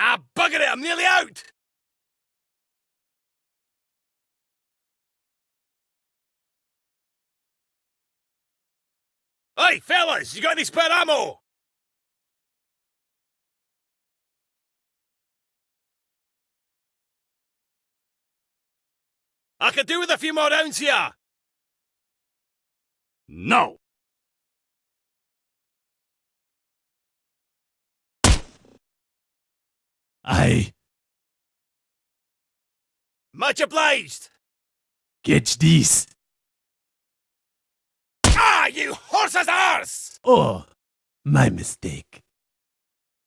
Ah, bugger it, I'm nearly out! Hey, fellas, you got any spare ammo? I could do with a few more rounds here. No! I Much obliged. catch this. Ah, you horse's arse! Oh, my mistake.